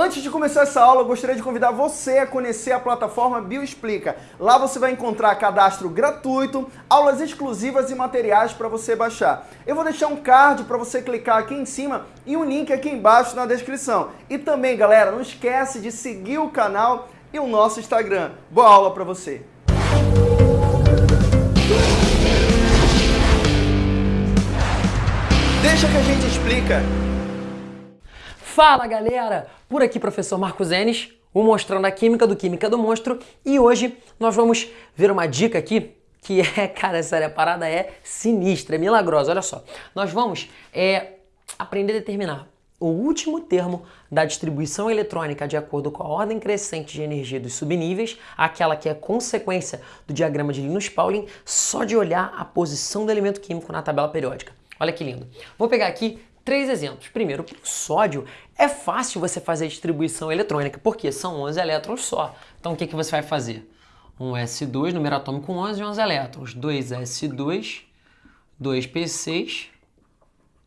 Antes de começar essa aula, eu gostaria de convidar você a conhecer a plataforma Bioexplica. Lá você vai encontrar cadastro gratuito, aulas exclusivas e materiais para você baixar. Eu vou deixar um card para você clicar aqui em cima e um link aqui embaixo na descrição. E também, galera, não esquece de seguir o canal e o nosso Instagram. Boa aula para você! Deixa que a gente explica. Fala galera! Por aqui professor Marcos Enes, o Mostrando a Química do Química do Monstro e hoje nós vamos ver uma dica aqui que é, cara, sério, a parada é sinistra, é milagrosa, olha só. Nós vamos é, aprender a determinar o último termo da distribuição eletrônica de acordo com a ordem crescente de energia dos subníveis, aquela que é consequência do diagrama de Linus-Pauling, só de olhar a posição do elemento químico na tabela periódica. Olha que lindo. Vou pegar aqui três exemplos. Primeiro, o sódio é fácil você fazer a distribuição eletrônica, porque são 11 elétrons só. Então o que, que você vai fazer? Um S2, número atômico com 11 e 11 elétrons. 2S2, 2P6,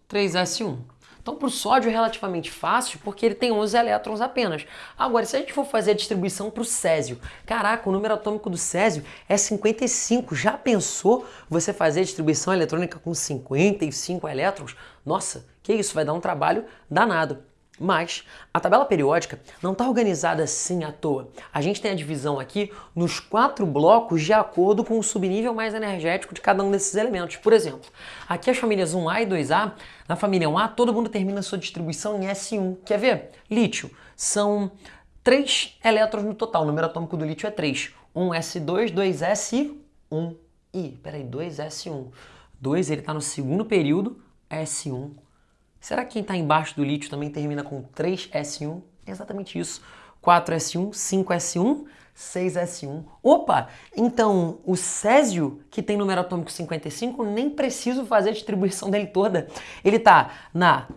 3S1. Então, para o sódio é relativamente fácil, porque ele tem 11 elétrons apenas. Agora, se a gente for fazer a distribuição para o césio, caraca, o número atômico do césio é 55. Já pensou você fazer a distribuição eletrônica com 55 elétrons? Nossa, que isso, vai dar um trabalho danado. Mas a tabela periódica não está organizada assim à toa. A gente tem a divisão aqui nos quatro blocos de acordo com o subnível mais energético de cada um desses elementos. Por exemplo, aqui as famílias 1A e 2A, na família 1A todo mundo termina sua distribuição em S1. Quer ver? Lítio. São 3 elétrons no total, o número atômico do lítio é 3. 1S2, 2S e 1. Ih, peraí, 2S1. 2 ele está no segundo período, S1. Será que quem está embaixo do lítio também termina com 3S1? É exatamente isso. 4S1, 5S1, 6S1. Opa! Então, o césio, que tem número atômico 55, nem preciso fazer a distribuição dele toda. Ele está na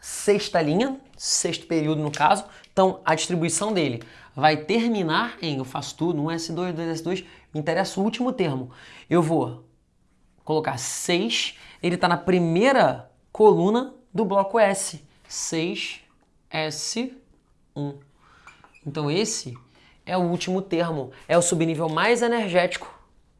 sexta linha, sexto período no caso. Então, a distribuição dele vai terminar em, eu faço tudo, 1S2, 2S2, me interessa o último termo. Eu vou colocar 6, ele está na primeira coluna do bloco S, 6S1. Então esse é o último termo, é o subnível mais energético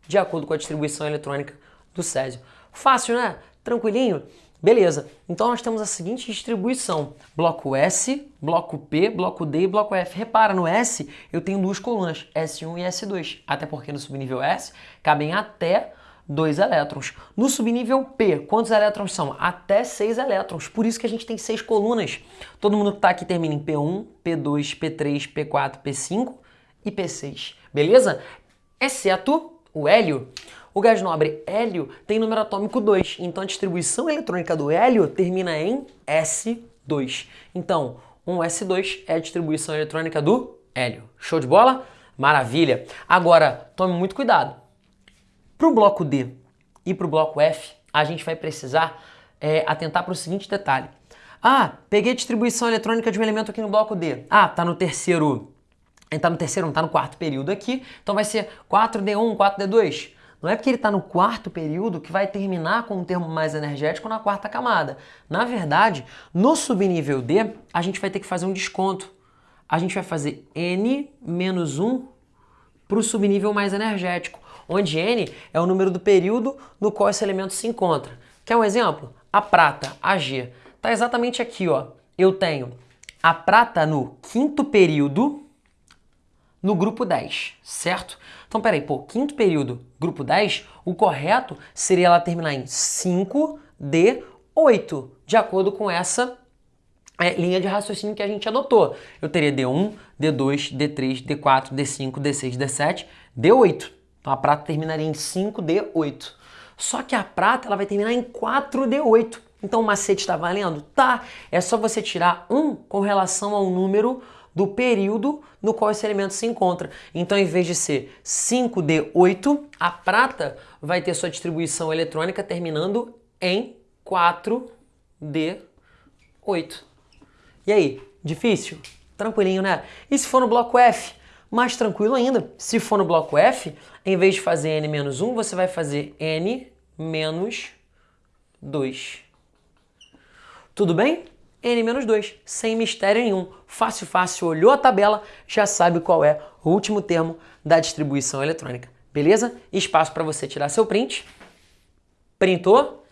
de acordo com a distribuição eletrônica do césio. Fácil, né? Tranquilinho? Beleza, então nós temos a seguinte distribuição, bloco S, bloco P, bloco D e bloco F. Repara, no S eu tenho duas colunas, S1 e S2, até porque no subnível S cabem até 2 elétrons. No subnível P, quantos elétrons são? Até 6 elétrons. Por isso que a gente tem 6 colunas. Todo mundo que está aqui termina em P1, P2, P3, P4, P5 e P6. Beleza? Exceto o hélio. O gás nobre hélio tem número atômico 2, então a distribuição eletrônica do hélio termina em S2. Então, um S2 é a distribuição eletrônica do hélio. Show de bola? Maravilha! Agora, tome muito cuidado. Para o bloco D e para o bloco F, a gente vai precisar é, atentar para o seguinte detalhe. Ah, peguei a distribuição eletrônica de um elemento aqui no bloco D. Ah, tá no terceiro, está no terceiro, não está no quarto período aqui, então vai ser 4D1, 4D2. Não é porque ele está no quarto período que vai terminar com um termo mais energético na quarta camada. Na verdade, no subnível D, a gente vai ter que fazer um desconto. A gente vai fazer N menos 1 para o subnível mais energético onde N é o número do período no qual esse elemento se encontra. Quer um exemplo? A prata, Ag, está exatamente aqui. Ó. Eu tenho a prata no quinto período no grupo 10, certo? Então, peraí, pô, quinto período, grupo 10, o correto seria ela terminar em 5D8, de acordo com essa é, linha de raciocínio que a gente adotou. Eu teria D1, D2, D3, D4, D5, D6, D7, D8. Então a prata terminaria em 5D8. Só que a prata ela vai terminar em 4D8. Então o macete está valendo? Tá. É só você tirar 1 com relação ao número do período no qual esse elemento se encontra. Então, em vez de ser 5D8, a prata vai ter sua distribuição eletrônica terminando em 4D8. E aí, difícil? Tranquilinho, né? E se for no bloco F? Mais tranquilo ainda, se for no bloco F, em vez de fazer n menos 1, você vai fazer n menos 2. Tudo bem? N-2, sem mistério nenhum. Fácil, fácil, olhou a tabela, já sabe qual é o último termo da distribuição eletrônica. Beleza? Espaço para você tirar seu print. Printou?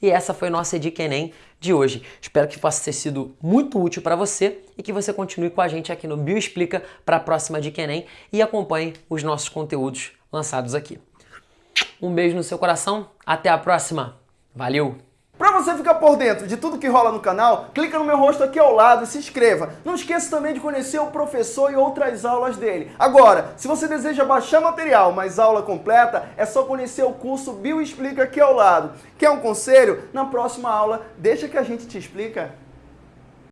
E essa foi nossa dica Enem de hoje. Espero que possa ter sido muito útil para você e que você continue com a gente aqui no Bioexplica para a próxima dica Enem e acompanhe os nossos conteúdos lançados aqui. Um beijo no seu coração, até a próxima. Valeu! Para você ficar por dentro de tudo que rola no canal, clica no meu rosto aqui ao lado e se inscreva. Não esqueça também de conhecer o professor e outras aulas dele. Agora, se você deseja baixar material, mas aula completa, é só conhecer o curso Bioexplica aqui ao lado. Quer um conselho? Na próxima aula, deixa que a gente te explica.